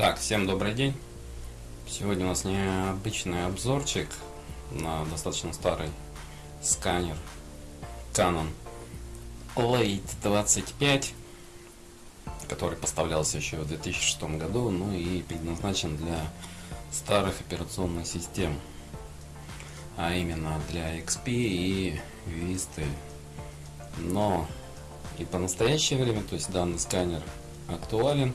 Так, всем добрый день. Сегодня у нас необычный обзорчик на достаточно старый сканер Canon Late 25, который поставлялся еще в 2006 году, ну и предназначен для старых операционных систем, а именно для XP и Vista. Но и по настоящее время, то есть данный сканер актуален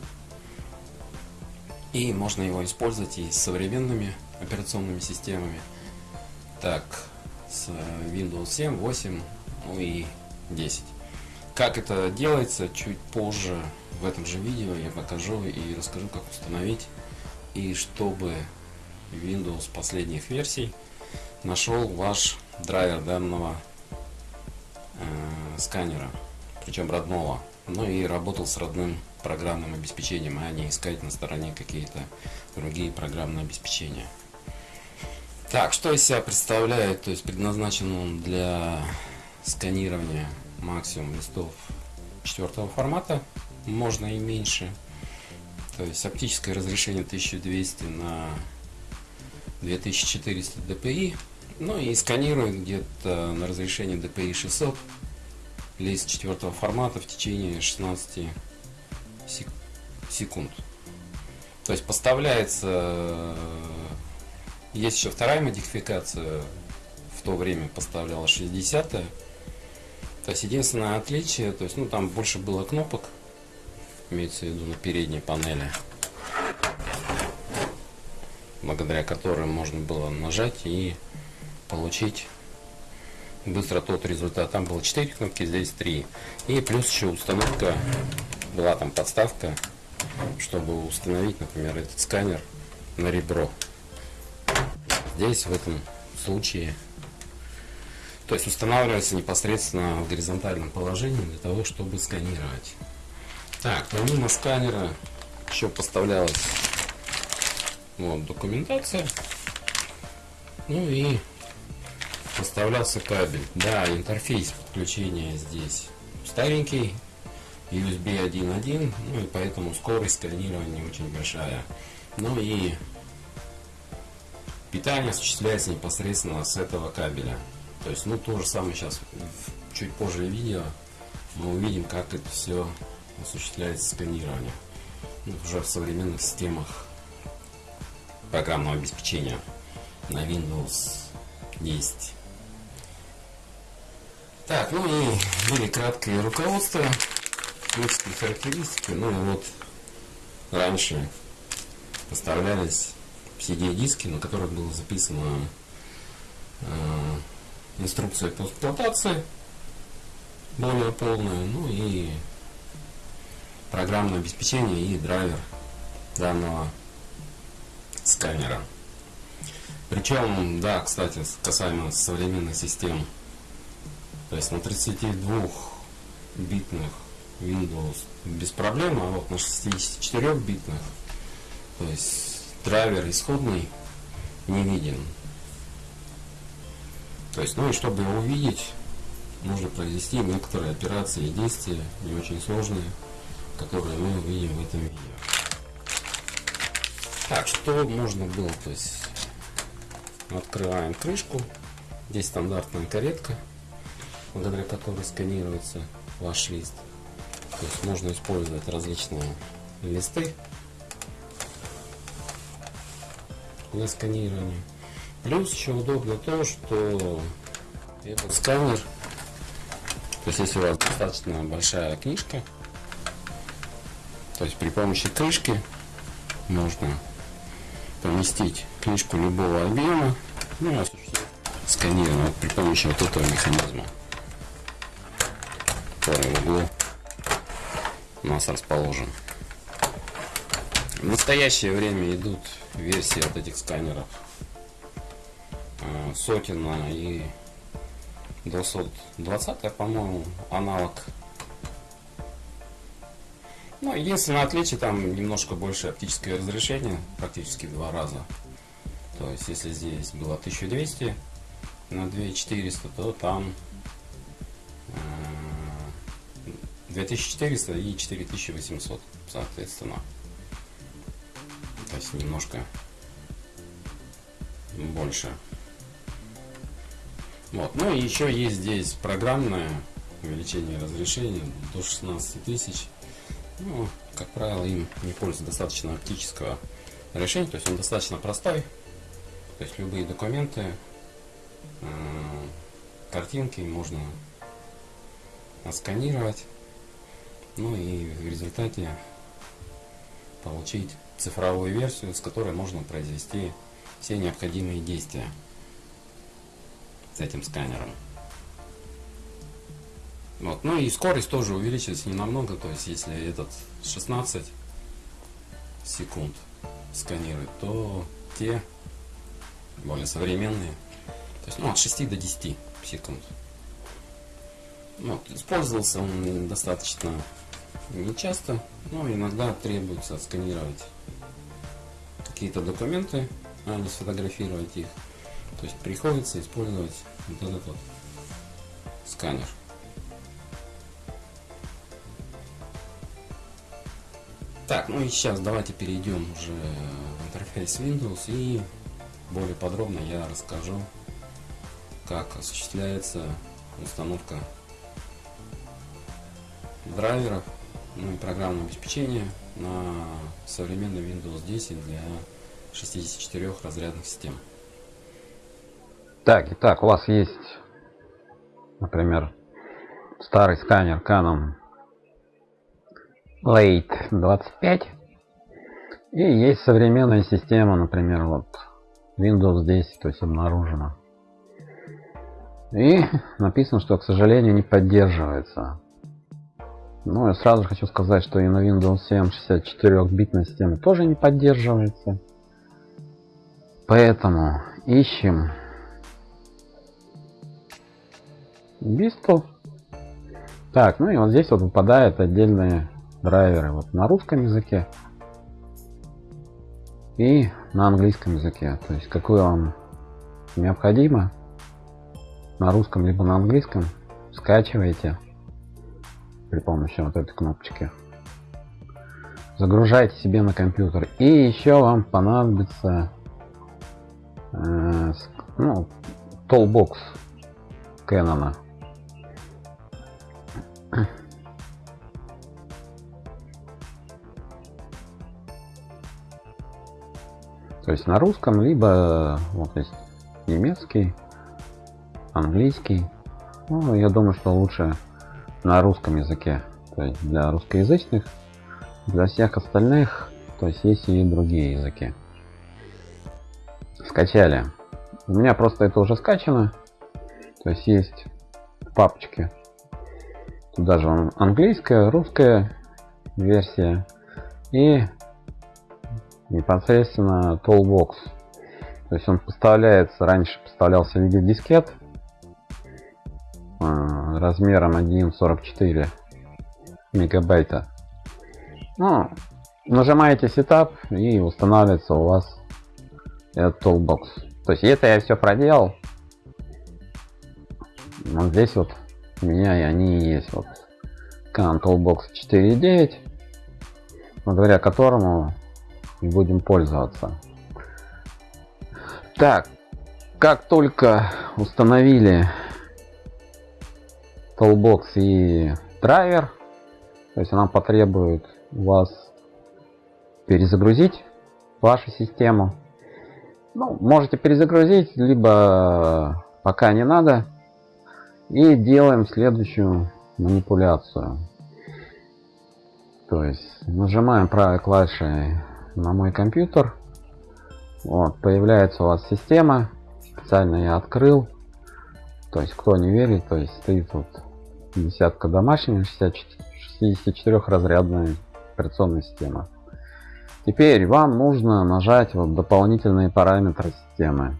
и можно его использовать и с современными операционными системами. Так, с Windows 7, 8, ну и 10. Как это делается, чуть позже в этом же видео я покажу и расскажу, как установить. И чтобы Windows последних версий нашел ваш драйвер данного э, сканера, причем родного. Ну и работал с родным программным обеспечением, а не искать на стороне какие-то другие программные обеспечения. Так, что из себя представляет? То есть предназначен он для сканирования максимум листов четвертого формата, можно и меньше. То есть оптическое разрешение 1200 на 2400 dpi. Ну и сканирует где-то на разрешении DPI 600 лист четвертого формата в течение 16 секунд. То есть поставляется, э, есть еще вторая модификация, в то время поставляла 60 -я. То есть единственное отличие, то есть ну там больше было кнопок, имеется в виду на передней панели, благодаря которым можно было нажать и получить быстро тот результат. Там было 4 кнопки, здесь 3. И плюс еще установка была там подставка, чтобы установить, например, этот сканер на ребро. Здесь в этом случае, то есть устанавливается непосредственно в горизонтальном положении для того, чтобы сканировать. Так, помимо сканера еще поставлялась вот, документация. Ну и поставлялся кабель. Да, интерфейс подключения здесь старенький, USB 1.1, ну и поэтому скорость сканирования очень большая. Ну и питание осуществляется непосредственно с этого кабеля. То есть, ну, то же самое сейчас, чуть позже видео, мы увидим, как это все осуществляется сканирование. Ну, уже в современных системах программного обеспечения на Windows 10. Так, ну и были краткие руководства технические характеристики, ну вот раньше поставлялись CD-диски, на которых было записано э, инструкция по эксплуатации более полная, ну и программное обеспечение и драйвер данного сканера. Причем, да, кстати, касаемо современных систем, то есть на 32 битных Windows без проблем, а вот на 64-битных, то есть драйвер исходный не виден. То есть, ну и чтобы его увидеть, нужно произвести некоторые операции и действия, не очень сложные, которые мы увидим в этом видео. Так, что можно было, то есть, открываем крышку, здесь стандартная каретка, благодаря которой сканируется ваш лист. То есть можно использовать различные листы для сканирования. Плюс еще удобно то, что этот сканер, то есть если у вас достаточно большая книжка, то есть при помощи крышки можно поместить книжку любого объема, ну сканирование при помощи вот этого механизма, в углу у нас расположен. В настоящее время идут версии от этих сканеров Сотина и 220, по-моему, аналог. Ну, единственное отличие, там немножко больше оптическое разрешение, практически в два раза. То есть, если здесь было 1200 на 2400, то там 2400 э, и 4800, соответственно. То есть, немножко больше. Вот. Ну и еще есть здесь программное увеличение разрешения до 16 тысяч. Ну, как правило, им не пользуется достаточно оптического решения, то есть он достаточно простой. То есть любые документы, э, картинки можно отсканировать, ну и в результате получить цифровую версию, с которой можно произвести все необходимые действия с этим сканером. Вот. Ну и скорость тоже увеличивается не намного, то есть если этот 16 секунд сканирует, то те более современные, то есть ну, от 6 до 10 секунд. Вот. Использовался он достаточно не часто, но иногда требуется сканировать какие-то документы, а не сфотографировать их. То есть приходится использовать вот этот вот сканер. Так, ну и сейчас давайте перейдем уже в интерфейс Windows и более подробно я расскажу, как осуществляется установка драйверов, ну и программного обеспечения на современный Windows 10 для 64 разрядных систем. Так, итак, у вас есть, например, старый сканер Canon Late 25 и есть современная система, например, вот Windows 10, то есть обнаружена. И написано, что, к сожалению, не поддерживается. Ну, я сразу хочу сказать, что и на Windows 7 64-битная система тоже не поддерживается. Поэтому ищем Бистл. Так, ну и вот здесь вот выпадают отдельные драйверы вот на русском языке и на английском языке. То есть какое вам необходимо на русском либо на английском скачиваете при помощи вот этой кнопочки. Загружайте себе на компьютер. И еще вам понадобится э, ну, Toolbox Canon. То есть на русском, либо вот есть немецкий, английский. Ну, я думаю, что лучше на русском языке. То есть для русскоязычных, для всех остальных, то есть есть и другие языки. Скачали. У меня просто это уже скачано. То есть есть папочки Туда же английская, русская версия и непосредственно Toolbox. То есть он поставляется, раньше поставлялся в виде дискет а, размером 1.44 мегабайта. Ну, нажимаете Setup и устанавливается у вас этот Toolbox. То есть это я все проделал. Вот здесь вот у меня и они есть. Вот Control Box 4.9, благодаря которому будем пользоваться. Так, как только установили Toolbox и драйвер, то есть она потребует вас перезагрузить вашу систему. Ну, можете перезагрузить, либо пока не надо. И делаем следующую манипуляцию. То есть нажимаем правой клавишей на мой компьютер. Вот, появляется у вас система. Специально я открыл. То есть, кто не верит, то есть стоит вот десятка домашняя, 64 разрядная операционная система. Теперь вам нужно нажать вот дополнительные параметры системы.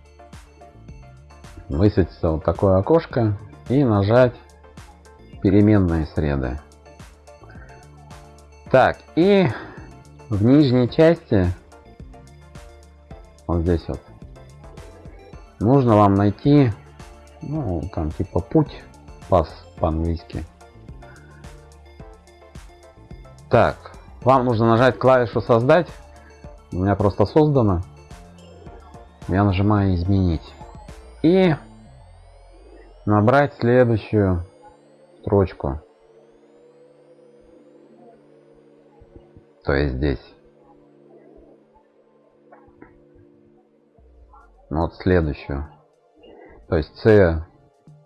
Высветится вот такое окошко и нажать переменные среды. Так, и в нижней части, вот здесь вот, нужно вам найти, ну, там типа путь, пас по-английски. Так, вам нужно нажать клавишу создать. У меня просто создано. Я нажимаю изменить. И набрать следующую строчку. То есть здесь. Вот следующую. То есть C,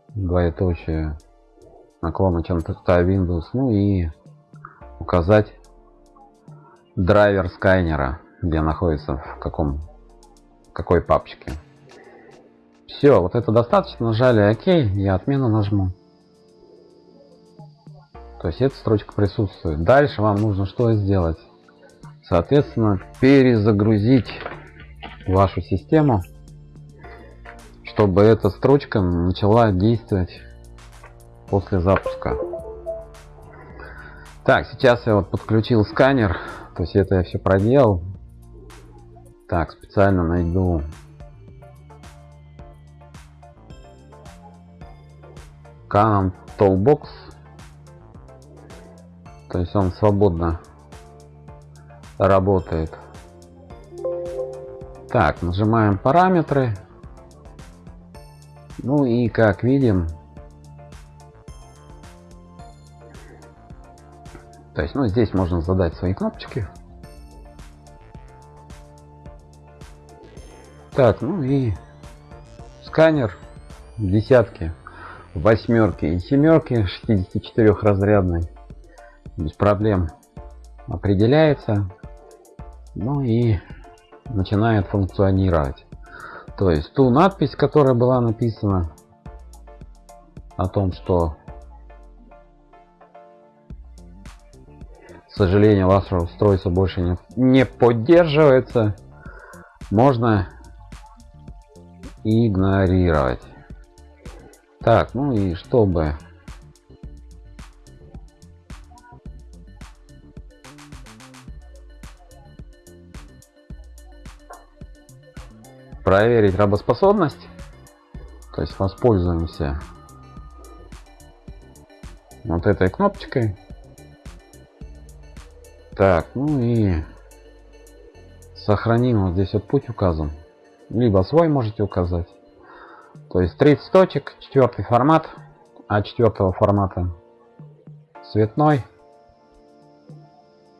двоеточие, наклона чем-то Windows, ну и указать драйвер скайнера, где находится, в каком, какой папочке. Все, вот это достаточно, нажали ОК, я отмену нажму. То есть эта строчка присутствует. Дальше вам нужно что сделать? Соответственно, перезагрузить вашу систему, чтобы эта строчка начала действовать после запуска. Так, сейчас я вот подключил сканер, то есть это я все проделал. Так, специально найду Canon Toolbox. То есть он свободно работает. Так, нажимаем параметры. Ну и как видим, то есть, ну здесь можно задать свои кнопочки. Так, ну и сканер десятки, восьмерки и семерки 64 разрядный без проблем определяется ну и начинает функционировать. То есть ту надпись, которая была написана о том, что сожалению ваше устройство больше не, не поддерживается, можно игнорировать. Так, ну и чтобы проверить работоспособность. То есть воспользуемся вот этой кнопочкой. Так, ну и сохраним вот здесь вот путь указан. Либо свой можете указать. То есть 30 точек, четвертый формат, а четвертого формата цветной.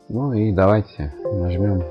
Ну и давайте нажмем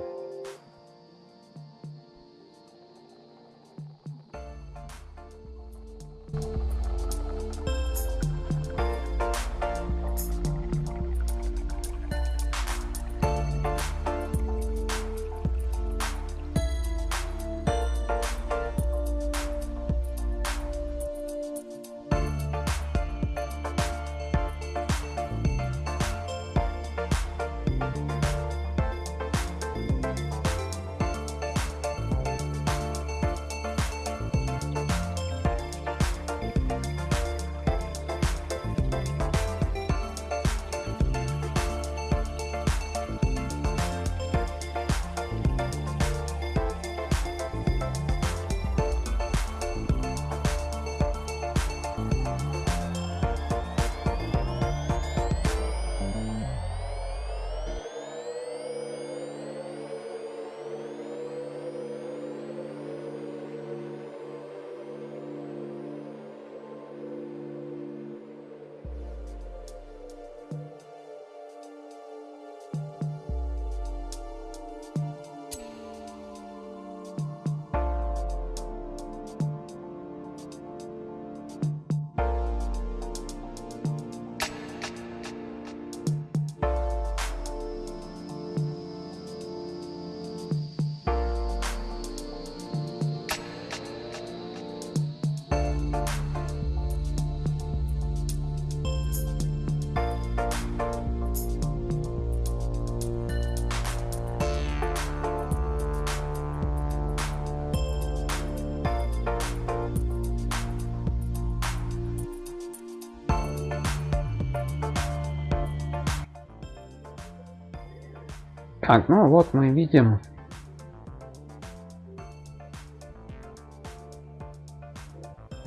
Так, ну вот мы видим.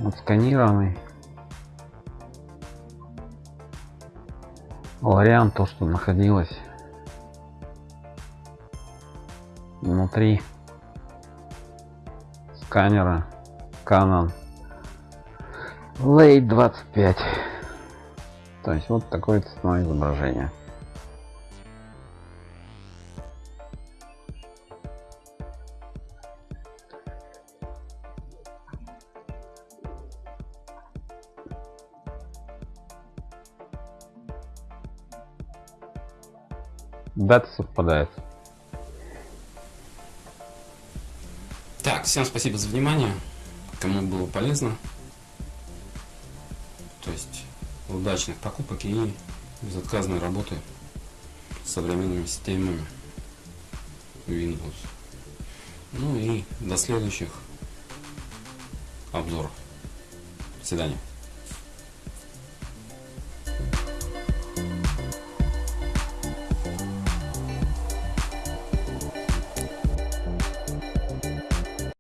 Отсканированный вариант то что находилось внутри сканера Canon Late 25 то есть вот такое цветное изображение дата совпадает Так, всем спасибо за внимание. Кому было полезно. То есть удачных покупок и безотказной работы с современными системами Windows. Ну и до следующих обзоров. До свидания.